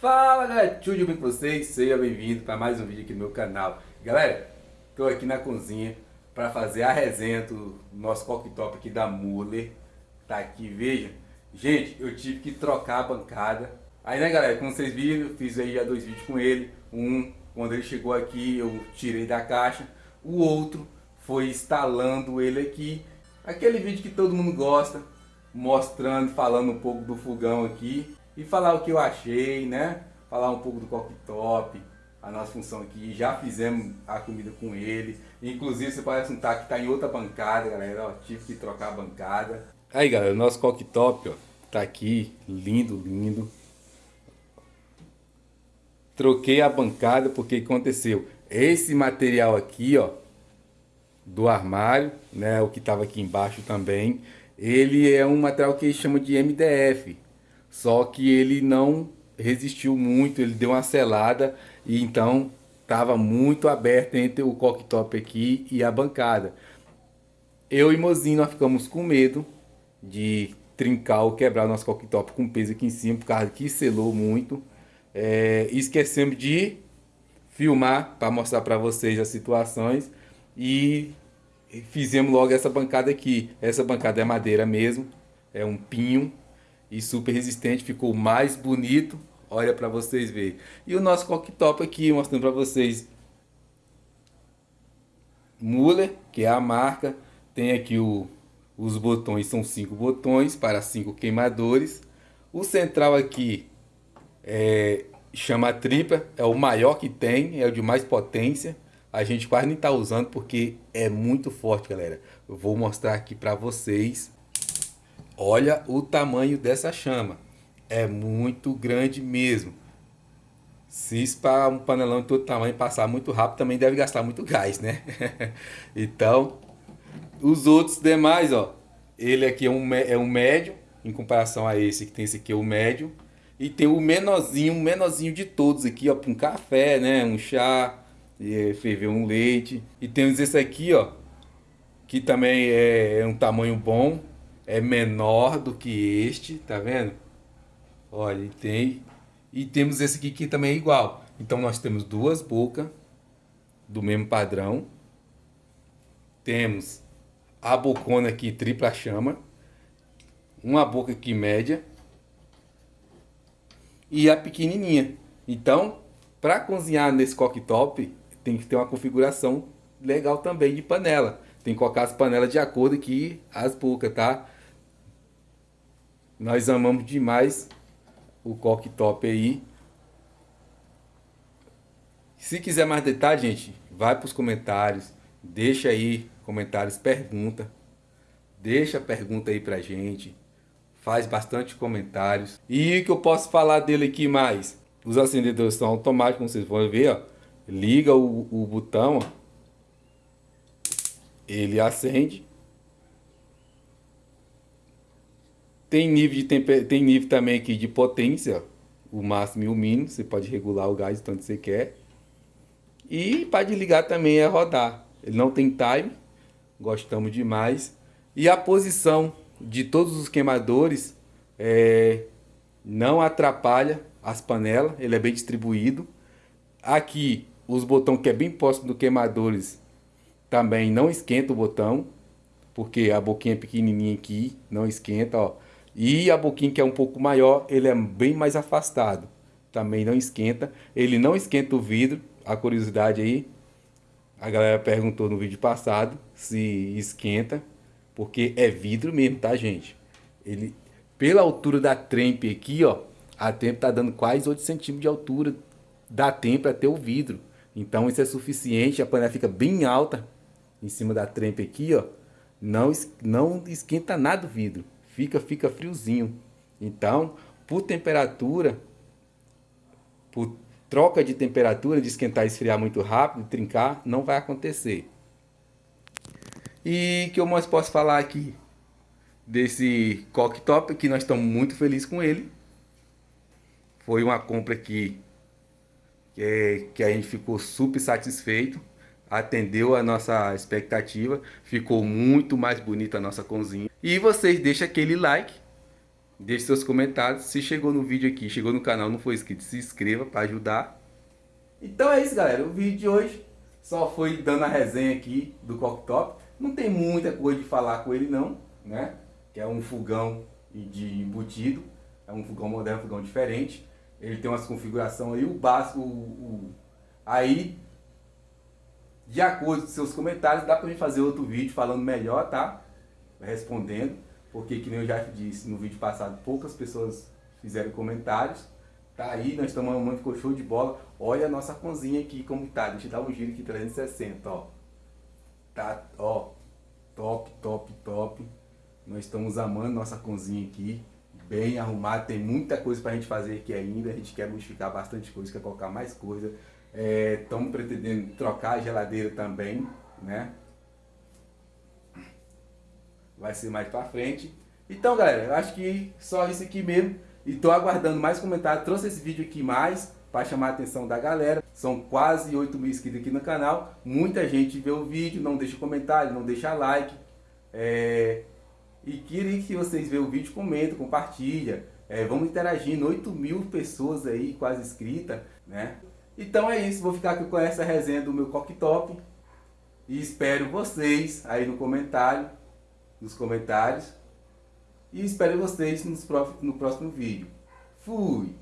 Fala galera, tudo bem com vocês? Seja bem-vindo para mais um vídeo aqui no meu canal. Galera, estou aqui na cozinha para fazer a resenha do nosso cooktop aqui da Muller. Tá aqui, veja. Gente, eu tive que trocar a bancada. Aí né galera, como vocês viram, fiz aí já dois vídeos com ele. Um, quando ele chegou aqui, eu tirei da caixa. O outro foi instalando ele aqui. Aquele vídeo que todo mundo gosta, mostrando, falando um pouco do fogão aqui e falar o que eu achei, né? Falar um pouco do cooktop, a nossa função aqui. Já fizemos a comida com ele. Inclusive, você parece notar que está em outra bancada, galera. Ó, tive que trocar a bancada. Aí, galera, o nosso cooktop, ó, tá aqui. Lindo, lindo. Troquei a bancada porque aconteceu? Esse material aqui, ó, do armário, né, o que estava aqui embaixo também, ele é um material que chama de MDF, só que ele não resistiu muito, ele deu uma selada e então estava muito aberto entre o cooktop aqui e a bancada. Eu e Mozinho nós ficamos com medo de trincar ou quebrar o nosso cooktop com peso aqui em cima, por causa que selou muito. É, esquecemos de filmar para mostrar para vocês as situações e fizemos logo essa bancada aqui. Essa bancada é madeira mesmo, é um pinho e super resistente, ficou mais bonito. Olha para vocês verem. E o nosso cooktop aqui, mostrando para vocês. Muller, que é a marca. Tem aqui o, os botões, são cinco botões para cinco queimadores. O central aqui é, chama tripa, é o maior que tem, é o de mais potência. A gente quase nem está usando porque é muito forte, galera. Eu vou mostrar aqui para vocês Olha o tamanho dessa chama. É muito grande mesmo. Se para um panelão de todo tamanho passar muito rápido, também deve gastar muito gás, né? então, os outros demais, ó. Ele aqui é um, é um médio, em comparação a esse que tem esse aqui é o médio. E tem o menorzinho, o menorzinho de todos aqui, ó, para um café, né? Um chá, e ferver um leite. E temos esse aqui, ó, que também é, é um tamanho bom, é menor do que este, tá vendo? Olha, e tem e temos esse aqui que também é igual. Então nós temos duas bocas do mesmo padrão. Temos a bocona aqui tripla chama, uma boca aqui média e a pequenininha. Então, para cozinhar nesse cooktop, tem que ter uma configuração legal também de panela. Tem que colocar as panelas de acordo aqui as bocas, tá? Nós amamos demais o cooktop aí. Se quiser mais detalhes, gente, vai para os comentários. Deixa aí comentários, pergunta. Deixa pergunta aí pra gente. Faz bastante comentários. E o que eu posso falar dele aqui mais? Os acendedores são automáticos, como vocês vão ver, ó. Liga o, o botão, ó. Ele acende Tem nível, de tem nível também aqui de potência, o máximo e o mínimo, você pode regular o gás tanto você quer. E para desligar também é rodar. Ele não tem time, gostamos demais. E a posição de todos os queimadores é... não atrapalha as panelas, ele é bem distribuído. Aqui, os botões que é bem próximo do queimadores também não esquenta o botão, porque a boquinha pequenininha aqui não esquenta, ó. E a boquinha que é um pouco maior, ele é bem mais afastado. Também não esquenta. Ele não esquenta o vidro. A curiosidade aí, a galera perguntou no vídeo passado se esquenta. Porque é vidro mesmo, tá gente? Ele, pela altura da trempe aqui, ó. A trempe tá dando quase 8 centímetros de altura da trempe até o vidro. Então isso é suficiente. A panela fica bem alta em cima da trempe aqui, ó. Não, não esquenta nada o vidro fica, fica friozinho. Então, por temperatura, por troca de temperatura, de esquentar e esfriar muito rápido, trincar, não vai acontecer. E que eu mais posso falar aqui desse cooktop, que nós estamos muito felizes com ele. Foi uma compra que, é, que a gente ficou super satisfeito atendeu a nossa expectativa, ficou muito mais bonita a nossa cozinha. E vocês deixam aquele like Deixe seus comentários. Se chegou no vídeo aqui, chegou no canal, não foi inscrito, se inscreva para ajudar. Então é isso, galera. O vídeo de hoje só foi dando a resenha aqui do Cocktop. Não tem muita coisa de falar com ele não, né? Que é um fogão de embutido. É um fogão moderno, um fogão diferente. Ele tem umas configurações aí, o básico, o, o, aí, de acordo com seus comentários, dá para mim fazer outro vídeo falando melhor, tá? Respondendo, porque que nem eu já disse no vídeo passado, poucas pessoas fizeram comentários. Tá aí, nós estamos mamãe ficou show de bola. Olha a nossa cozinha aqui como tá. Deixa eu dar um giro aqui 360, ó. Tá, ó. Top, top, top. Nós estamos amando nossa cozinha aqui bem arrumado, tem muita coisa para a gente fazer aqui ainda, a gente quer modificar bastante coisa, quer colocar mais coisa. Estamos é, pretendendo trocar a geladeira também, né? Vai ser mais para frente. Então, galera, acho que só isso aqui mesmo. E tô aguardando mais comentários. Trouxe esse vídeo aqui mais para chamar a atenção da galera. São quase 8 mil inscritos aqui no canal. Muita gente vê o vídeo, não deixa comentário, não deixa like. É, e queria que vocês vejam o vídeo, comentem, compartilha. É, vamos interagindo, 8 mil pessoas aí quase inscritas, né? Então é isso, vou ficar aqui com essa resenha do meu cocktop. E espero vocês aí no comentário, nos comentários. E espero vocês no próximo vídeo. Fui!